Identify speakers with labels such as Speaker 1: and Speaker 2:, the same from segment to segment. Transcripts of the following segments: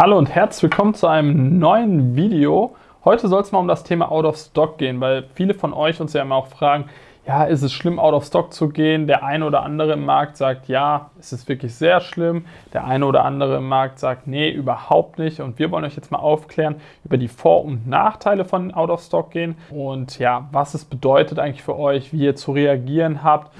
Speaker 1: Hallo und herzlich willkommen zu einem neuen Video. Heute soll es mal um das Thema Out of Stock gehen, weil viele von euch uns ja immer auch fragen, ja, ist es schlimm, out of stock zu gehen? Der eine oder andere im Markt sagt, ja, es ist wirklich sehr schlimm. Der eine oder andere im Markt sagt, nee, überhaupt nicht. Und wir wollen euch jetzt mal aufklären über die Vor- und Nachteile von out of stock gehen und ja, was es bedeutet eigentlich für euch, wie ihr zu reagieren habt.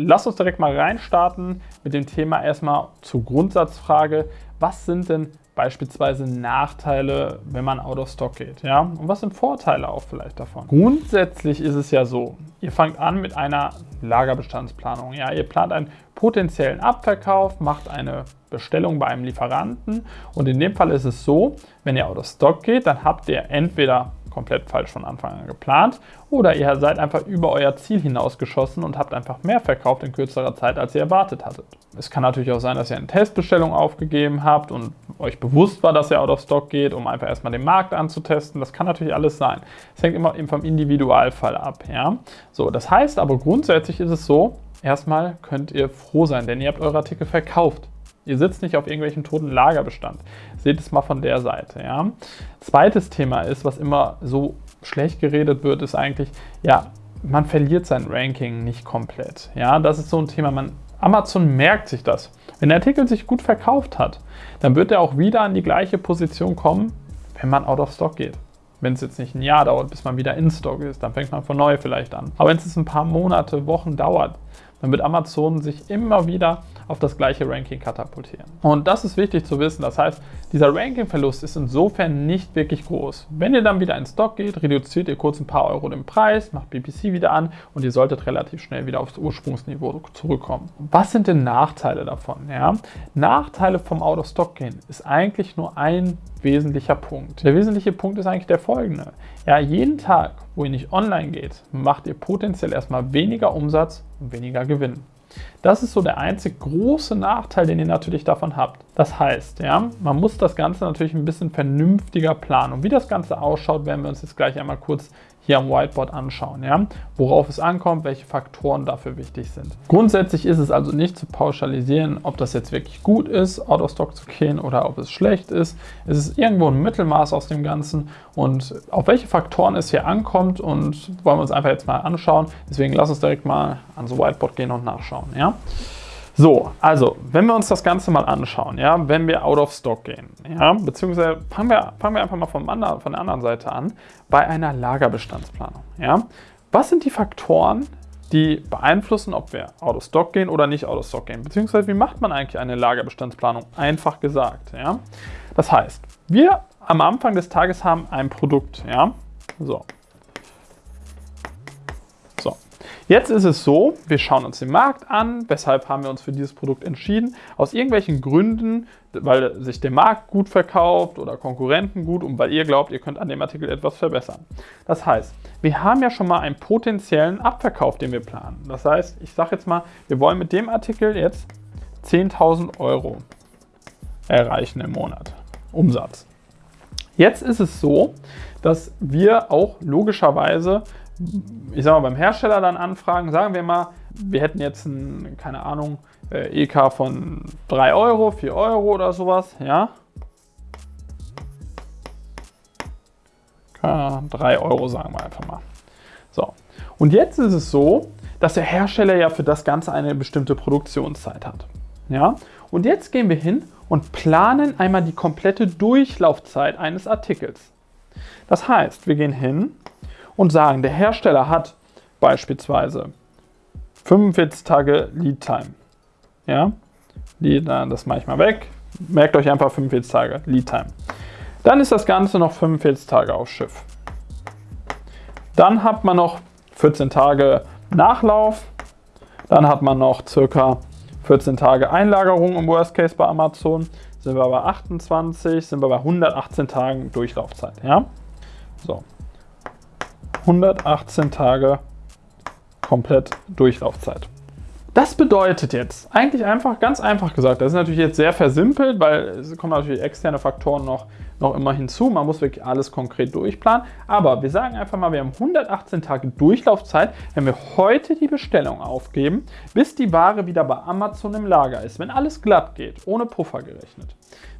Speaker 1: Lass uns direkt mal reinstarten mit dem Thema erstmal zur Grundsatzfrage. Was sind denn beispielsweise Nachteile, wenn man out of stock geht? Ja? Und was sind Vorteile auch vielleicht davon? Grundsätzlich ist es ja so, ihr fangt an mit einer Lagerbestandsplanung. Ja? Ihr plant einen potenziellen Abverkauf, macht eine Bestellung bei einem Lieferanten und in dem Fall ist es so, wenn ihr out of stock geht, dann habt ihr entweder komplett falsch von Anfang an geplant oder ihr seid einfach über euer Ziel hinausgeschossen und habt einfach mehr verkauft in kürzerer Zeit, als ihr erwartet hattet. Es kann natürlich auch sein, dass ihr eine Testbestellung aufgegeben habt und euch bewusst war, dass ihr out of stock geht, um einfach erstmal den Markt anzutesten. Das kann natürlich alles sein. Es hängt immer vom Individualfall ab. Ja? So, das heißt aber grundsätzlich ist es so, erstmal könnt ihr froh sein, denn ihr habt eure Artikel verkauft. Ihr sitzt nicht auf irgendwelchem toten Lagerbestand. Seht es mal von der Seite. Ja. Zweites Thema ist, was immer so schlecht geredet wird, ist eigentlich, ja, man verliert sein Ranking nicht komplett. Ja, das ist so ein Thema. Man, Amazon merkt sich das. Wenn der Artikel sich gut verkauft hat, dann wird er auch wieder an die gleiche Position kommen, wenn man out of stock geht. Wenn es jetzt nicht ein Jahr dauert, bis man wieder in Stock ist, dann fängt man von neu vielleicht an. Aber wenn es ein paar Monate, Wochen dauert, dann wird Amazon sich immer wieder auf das gleiche Ranking katapultieren. Und das ist wichtig zu wissen. Das heißt, dieser Rankingverlust ist insofern nicht wirklich groß. Wenn ihr dann wieder in Stock geht, reduziert ihr kurz ein paar Euro den Preis, macht BPC wieder an und ihr solltet relativ schnell wieder aufs Ursprungsniveau zurückkommen. Was sind denn Nachteile davon? Ja? Nachteile vom Out-of-Stock gehen ist eigentlich nur ein wesentlicher Punkt. Der wesentliche Punkt ist eigentlich der folgende. Ja, jeden Tag, wo ihr nicht online geht, macht ihr potenziell erstmal weniger Umsatz und weniger Gewinn. Das ist so der einzig große Nachteil, den ihr natürlich davon habt. Das heißt, ja, man muss das Ganze natürlich ein bisschen vernünftiger planen. Und wie das Ganze ausschaut, werden wir uns jetzt gleich einmal kurz hier am Whiteboard anschauen, ja? worauf es ankommt, welche Faktoren dafür wichtig sind. Grundsätzlich ist es also nicht zu pauschalisieren, ob das jetzt wirklich gut ist, out of stock zu gehen oder ob es schlecht ist. Es ist irgendwo ein Mittelmaß aus dem Ganzen und auf welche Faktoren es hier ankommt und wollen wir uns einfach jetzt mal anschauen. Deswegen lass uns direkt mal ans Whiteboard gehen und nachschauen. Ja? So, also, wenn wir uns das Ganze mal anschauen, ja, wenn wir out of stock gehen, ja, beziehungsweise fangen wir, fangen wir einfach mal vom anderen, von der anderen Seite an, bei einer Lagerbestandsplanung, ja. Was sind die Faktoren, die beeinflussen, ob wir out of stock gehen oder nicht out of stock gehen? Beziehungsweise, wie macht man eigentlich eine Lagerbestandsplanung? Einfach gesagt, ja. Das heißt, wir am Anfang des Tages haben ein Produkt, ja. So, Jetzt ist es so, wir schauen uns den Markt an. Weshalb haben wir uns für dieses Produkt entschieden? Aus irgendwelchen Gründen, weil sich der Markt gut verkauft oder Konkurrenten gut und weil ihr glaubt, ihr könnt an dem Artikel etwas verbessern. Das heißt, wir haben ja schon mal einen potenziellen Abverkauf, den wir planen. Das heißt, ich sage jetzt mal, wir wollen mit dem Artikel jetzt 10.000 Euro erreichen im Monat. Umsatz. Jetzt ist es so, dass wir auch logischerweise ich sag mal, beim Hersteller dann anfragen, sagen wir mal, wir hätten jetzt ein, keine Ahnung, äh, EK von 3 Euro, 4 Euro oder sowas, ja. 3 Euro sagen wir einfach mal. So, und jetzt ist es so, dass der Hersteller ja für das Ganze eine bestimmte Produktionszeit hat. Ja, und jetzt gehen wir hin und planen einmal die komplette Durchlaufzeit eines Artikels. Das heißt, wir gehen hin und sagen, der Hersteller hat beispielsweise 45 Tage Lead Time. Ja, das mache ich mal weg. Merkt euch einfach 45 Tage Lead Time. Dann ist das Ganze noch 45 Tage auf Schiff. Dann hat man noch 14 Tage Nachlauf. Dann hat man noch circa 14 Tage Einlagerung im Worst Case bei Amazon. Sind wir bei 28, sind wir bei 118 Tagen Durchlaufzeit. Ja? So, 118 Tage komplett Durchlaufzeit. Das bedeutet jetzt, eigentlich einfach, ganz einfach gesagt, das ist natürlich jetzt sehr versimpelt, weil es kommen natürlich externe Faktoren noch noch immer hinzu. Man muss wirklich alles konkret durchplanen. Aber wir sagen einfach mal, wir haben 118 Tage Durchlaufzeit, wenn wir heute die Bestellung aufgeben, bis die Ware wieder bei Amazon im Lager ist. Wenn alles glatt geht, ohne Puffer gerechnet.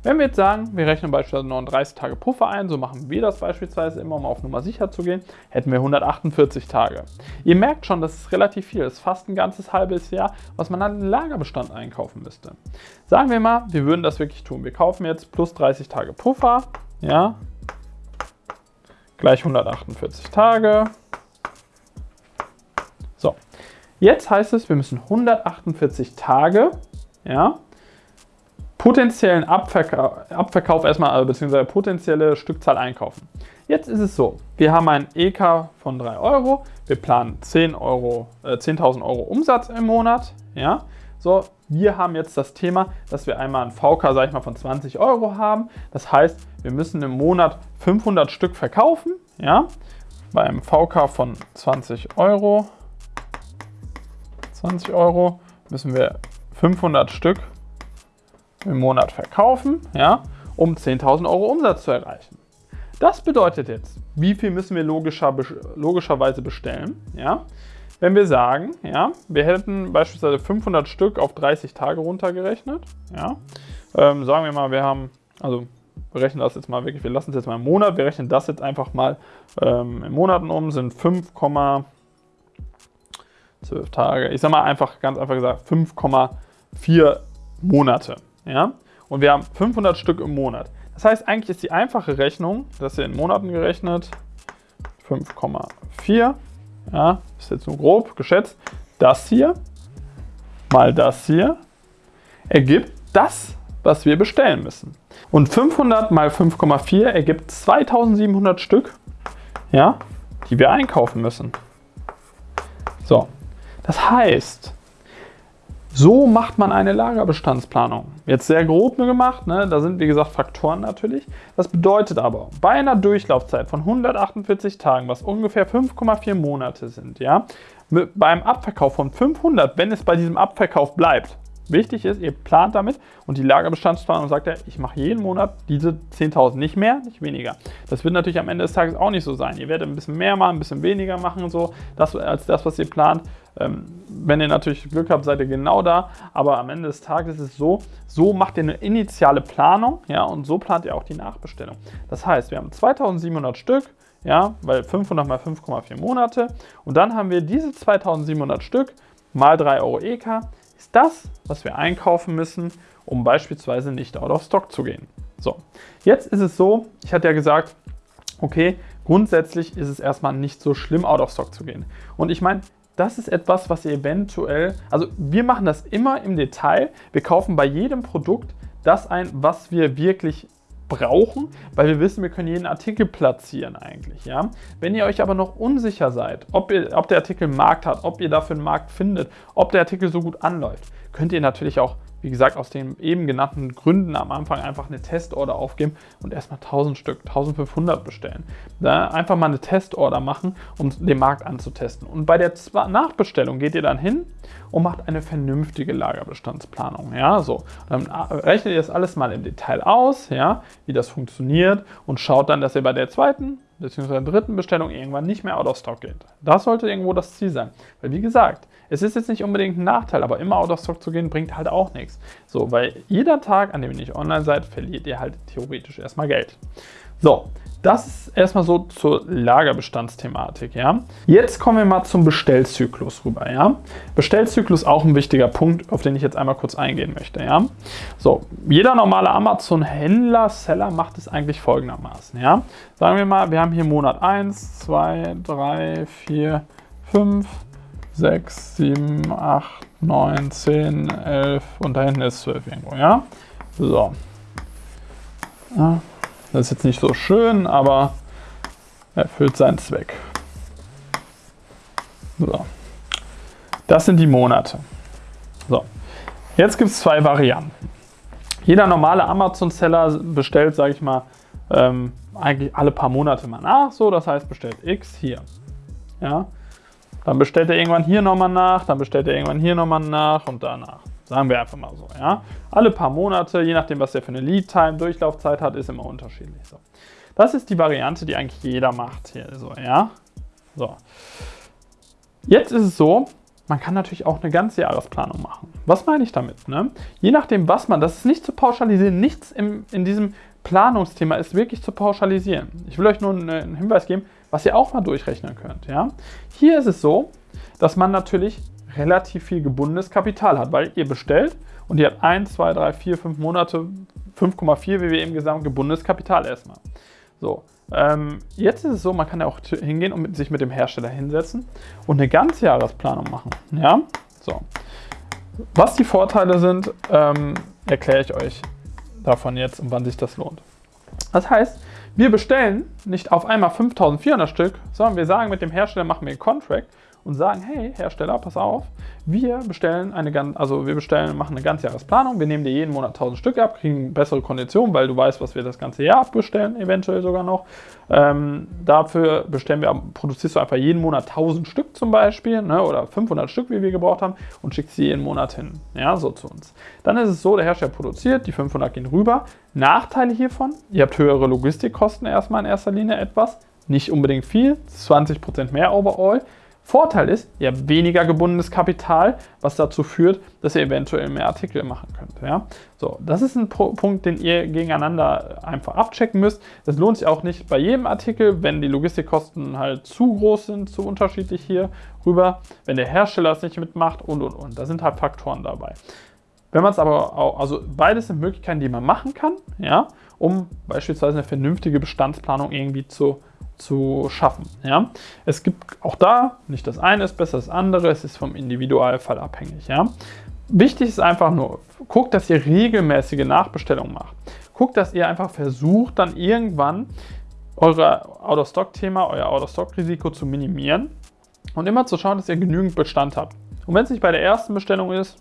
Speaker 1: Wenn wir jetzt sagen, wir rechnen beispielsweise 39 Tage Puffer ein, so machen wir das beispielsweise immer, um auf Nummer sicher zu gehen, hätten wir 148 Tage. Ihr merkt schon, das ist relativ viel. Das ist fast ein ganzes halbes Jahr, was man an Lagerbestand einkaufen müsste. Sagen wir mal, wir würden das wirklich tun. Wir kaufen jetzt plus 30 Tage Puffer, ja, gleich 148 Tage. So, jetzt heißt es, wir müssen 148 Tage, ja, potenziellen Abverkauf, Abverkauf erstmal, äh, beziehungsweise potenzielle Stückzahl einkaufen. Jetzt ist es so, wir haben ein EK von 3 Euro, wir planen 10.000 Euro, äh, 10 Euro Umsatz im Monat. Ja? So, wir haben jetzt das Thema, dass wir einmal ein VK, sag ich mal, von 20 Euro haben. Das heißt, wir müssen im Monat 500 Stück verkaufen. Ja? Bei einem VK von 20 Euro, 20 Euro müssen wir 500 Stück im Monat verkaufen, ja, um 10.000 Euro Umsatz zu erreichen. Das bedeutet jetzt, wie viel müssen wir logischer, logischerweise bestellen? Ja? Wenn wir sagen, ja, wir hätten beispielsweise 500 Stück auf 30 Tage runtergerechnet, ja, ähm, sagen wir mal, wir haben, also rechnen das jetzt mal wirklich, wir lassen es jetzt mal im Monat, wir rechnen das jetzt einfach mal ähm, in Monaten um, sind 5,12 Tage, ich sage mal einfach, ganz einfach gesagt, 5,4 Monate. Ja? Und wir haben 500 Stück im Monat. Das heißt, eigentlich ist die einfache Rechnung, das hier in Monaten gerechnet, 5,4, ja, ist jetzt nur grob geschätzt, das hier mal das hier ergibt das, was wir bestellen müssen. Und 500 mal 5,4 ergibt 2700 Stück, ja, die wir einkaufen müssen. So, das heißt, so macht man eine Lagerbestandsplanung. Jetzt sehr grob gemacht, ne? da sind wie gesagt Faktoren natürlich. Das bedeutet aber, bei einer Durchlaufzeit von 148 Tagen, was ungefähr 5,4 Monate sind, ja, beim Abverkauf von 500, wenn es bei diesem Abverkauf bleibt, Wichtig ist, ihr plant damit und die Lagerbestandsplanung sagt ja, ich mache jeden Monat diese 10.000, nicht mehr, nicht weniger. Das wird natürlich am Ende des Tages auch nicht so sein. Ihr werdet ein bisschen mehr machen, ein bisschen weniger machen, so das, als das, was ihr plant. Ähm, wenn ihr natürlich Glück habt, seid ihr genau da, aber am Ende des Tages ist es so, so macht ihr eine initiale Planung ja, und so plant ihr auch die Nachbestellung. Das heißt, wir haben 2700 Stück, ja, weil 500 mal 5,4 Monate und dann haben wir diese 2700 Stück mal 3 Euro EK ist das, was wir einkaufen müssen, um beispielsweise nicht out of stock zu gehen. So, jetzt ist es so, ich hatte ja gesagt, okay, grundsätzlich ist es erstmal nicht so schlimm, out of stock zu gehen. Und ich meine, das ist etwas, was ihr eventuell, also wir machen das immer im Detail. Wir kaufen bei jedem Produkt das ein, was wir wirklich brauchen, weil wir wissen, wir können jeden Artikel platzieren eigentlich. Ja? Wenn ihr euch aber noch unsicher seid, ob, ihr, ob der Artikel einen Markt hat, ob ihr dafür einen Markt findet, ob der Artikel so gut anläuft, könnt ihr natürlich auch wie gesagt, aus den eben genannten Gründen am Anfang einfach eine Testorder aufgeben und erstmal 1000 Stück, 1500 bestellen. Da einfach mal eine Testorder machen, um den Markt anzutesten. Und bei der Nachbestellung geht ihr dann hin und macht eine vernünftige Lagerbestandsplanung. Ja, so. Dann rechnet ihr das alles mal im Detail aus, ja, wie das funktioniert und schaut dann, dass ihr bei der zweiten bzw. dritten Bestellung irgendwann nicht mehr out of stock geht. Das sollte irgendwo das Ziel sein. Weil wie gesagt, es ist jetzt nicht unbedingt ein Nachteil, aber immer out of stock zu gehen, bringt halt auch nichts. So, weil jeder Tag, an dem ihr nicht online seid, verliert ihr halt theoretisch erstmal Geld. So, das ist erstmal so zur Lagerbestandsthematik, ja. Jetzt kommen wir mal zum Bestellzyklus rüber, ja. Bestellzyklus auch ein wichtiger Punkt, auf den ich jetzt einmal kurz eingehen möchte, ja. So, jeder normale Amazon-Händler, Seller macht es eigentlich folgendermaßen, ja. Sagen wir mal, wir haben hier Monat 1, 2, 3, 4, 5, 6, 7, 8, 9, 10, 11 und da hinten ist 12 irgendwo, ja. So. Ja. Das ist jetzt nicht so schön, aber erfüllt seinen Zweck. So. Das sind die Monate. So. Jetzt gibt es zwei Varianten. Jeder normale Amazon-Seller bestellt, sage ich mal, ähm, eigentlich alle paar Monate mal nach. So, das heißt, bestellt X hier. Ja. Dann bestellt er irgendwann hier nochmal nach, dann bestellt er irgendwann hier nochmal nach und danach. Sagen wir einfach mal so, ja. Alle paar Monate, je nachdem, was der für eine Lead-Time, Durchlaufzeit hat, ist immer unterschiedlich. So. Das ist die Variante, die eigentlich jeder macht hier, so, ja. So. Jetzt ist es so, man kann natürlich auch eine ganze Jahresplanung machen. Was meine ich damit? Ne? Je nachdem, was man, das ist nicht zu pauschalisieren, nichts im, in diesem Planungsthema ist wirklich zu pauschalisieren. Ich will euch nur einen Hinweis geben, was ihr auch mal durchrechnen könnt. Ja? Hier ist es so, dass man natürlich relativ viel gebundenes Kapital hat, weil ihr bestellt und ihr habt 1, 2, 3, 4, 5 Monate, 5,4 wie wir eben gesagt gebundenes Kapital erstmal. So, ähm, jetzt ist es so, man kann ja auch hingehen und mit, sich mit dem Hersteller hinsetzen und eine Ganzjahresplanung machen. Ja, so. Was die Vorteile sind, ähm, erkläre ich euch davon jetzt und wann sich das lohnt. Das heißt, wir bestellen nicht auf einmal 5400 Stück, sondern wir sagen mit dem Hersteller, machen wir einen Contract und sagen, hey Hersteller, pass auf, wir bestellen eine also wir bestellen, machen eine Ganzjahresplanung, wir nehmen dir jeden Monat 1000 Stück ab, kriegen bessere Konditionen, weil du weißt, was wir das ganze Jahr abbestellen, eventuell sogar noch. Ähm, dafür bestellen wir, produzierst du einfach jeden Monat 1000 Stück zum Beispiel, ne, oder 500 Stück, wie wir gebraucht haben, und schickst sie jeden Monat hin, ja, so zu uns. Dann ist es so, der Hersteller produziert, die 500 gehen rüber. Nachteile hiervon, ihr habt höhere Logistikkosten erstmal in erster Linie etwas, nicht unbedingt viel, 20% mehr overall. Vorteil ist, ihr habt weniger gebundenes Kapital, was dazu führt, dass ihr eventuell mehr Artikel machen könnt. Ja? So, das ist ein Punkt, den ihr gegeneinander einfach abchecken müsst. Das lohnt sich auch nicht bei jedem Artikel, wenn die Logistikkosten halt zu groß sind, zu unterschiedlich hier rüber, wenn der Hersteller es nicht mitmacht und und und. Da sind halt Faktoren dabei. Wenn man es aber auch, also beides sind Möglichkeiten, die man machen kann, ja, um beispielsweise eine vernünftige Bestandsplanung irgendwie zu zu schaffen. Ja? Es gibt auch da, nicht das eine ist besser das andere, es ist vom Individualfall abhängig. Ja? Wichtig ist einfach nur, guckt, dass ihr regelmäßige Nachbestellungen macht. Guckt, dass ihr einfach versucht, dann irgendwann euer Out-of-Stock-Thema, euer Out-of-Stock-Risiko zu minimieren und immer zu schauen, dass ihr genügend Bestand habt. Und wenn es nicht bei der ersten Bestellung ist,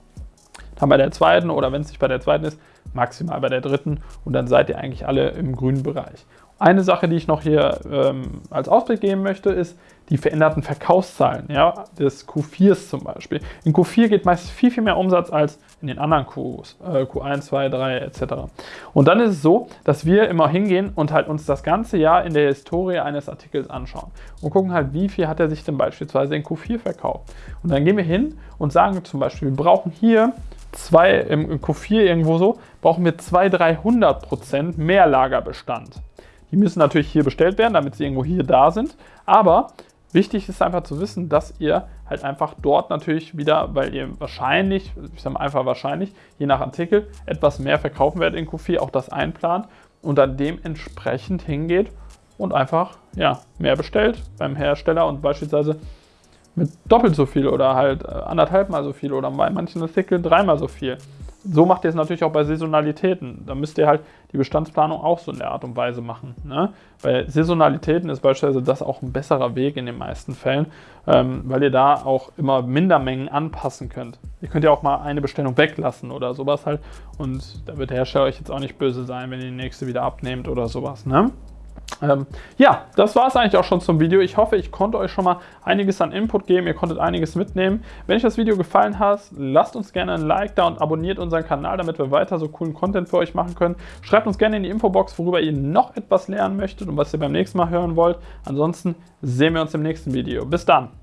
Speaker 1: dann bei der zweiten oder wenn es nicht bei der zweiten ist, maximal bei der dritten und dann seid ihr eigentlich alle im grünen Bereich. Eine Sache, die ich noch hier ähm, als Ausblick geben möchte, ist die veränderten Verkaufszahlen ja, des Q4s zum Beispiel. In Q4 geht meist viel, viel mehr Umsatz als in den anderen Qs, äh, Q1, 2, 3 etc. Und dann ist es so, dass wir immer hingehen und halt uns das ganze Jahr in der Historie eines Artikels anschauen und gucken halt, wie viel hat er sich denn beispielsweise in Q4 verkauft. Und dann gehen wir hin und sagen zum Beispiel, wir brauchen hier zwei, im Q4 irgendwo so, brauchen wir 200, 300 Prozent mehr Lagerbestand. Die müssen natürlich hier bestellt werden, damit sie irgendwo hier da sind. Aber wichtig ist einfach zu wissen, dass ihr halt einfach dort natürlich wieder, weil ihr wahrscheinlich, ich sage mal einfach wahrscheinlich, je nach Artikel etwas mehr verkaufen werdet in Q4, auch das einplant und dann dementsprechend hingeht und einfach ja, mehr bestellt beim Hersteller und beispielsweise mit doppelt so viel oder halt äh, anderthalb mal so viel oder bei manchen Artikeln dreimal so viel so macht ihr es natürlich auch bei Saisonalitäten. Da müsst ihr halt die Bestandsplanung auch so in der Art und Weise machen. Ne? Bei Saisonalitäten ist beispielsweise das auch ein besserer Weg in den meisten Fällen, ähm, weil ihr da auch immer Mindermengen anpassen könnt. Ihr könnt ja auch mal eine Bestellung weglassen oder sowas halt und da wird der Hersteller euch jetzt auch nicht böse sein, wenn ihr die nächste wieder abnehmt oder sowas. Ne? Ähm, ja, das war es eigentlich auch schon zum Video. Ich hoffe, ich konnte euch schon mal einiges an Input geben. Ihr konntet einiges mitnehmen. Wenn euch das Video gefallen hat, lasst uns gerne ein Like da und abonniert unseren Kanal, damit wir weiter so coolen Content für euch machen können. Schreibt uns gerne in die Infobox, worüber ihr noch etwas lernen möchtet und was ihr beim nächsten Mal hören wollt. Ansonsten sehen wir uns im nächsten Video. Bis dann!